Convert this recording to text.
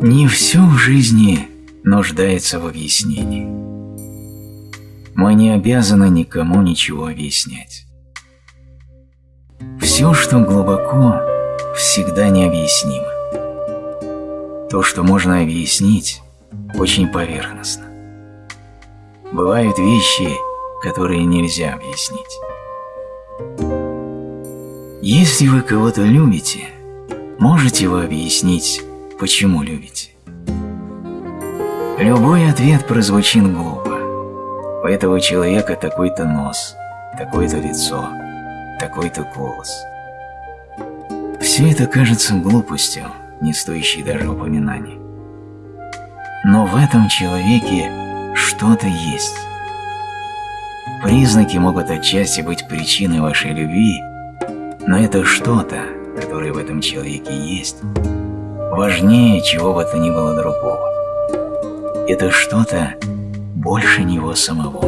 Не все в жизни нуждается в объяснении. Мы не обязаны никому ничего объяснять. Все, что глубоко, всегда необъяснимо. То, что можно объяснить, очень поверхностно. Бывают вещи, которые нельзя объяснить. Если вы кого-то любите, можете вы объяснить, почему любите? Любой ответ прозвучит глупо. У этого человека такой-то нос, такое-то лицо, такой-то голос. Все это кажется глупостью, не стоящей даже упоминаний. Но в этом человеке что-то есть. Признаки могут отчасти быть причиной вашей любви, но это что-то, которое в этом человеке есть, важнее чего бы то ни было другого. Это что-то больше него самого.